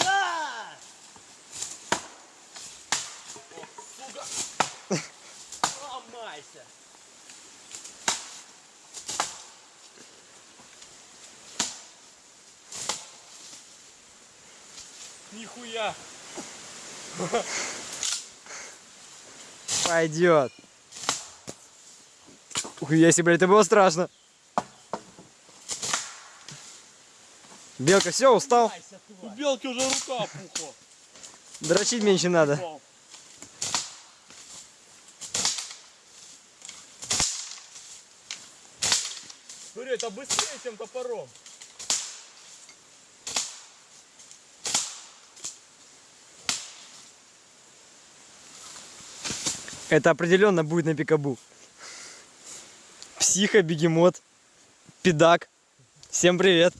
Да! Ломайся! Нихуя! Пойдет. Ух, если, блядь, это было страшно. Белка, все, устал? У белки уже рука пухла. Дрочить меньше надо. Смотри, это быстрее, чем топором. Это определенно будет на пикабу. Психа, бегемот, педак. Всем привет.